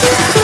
Yeah.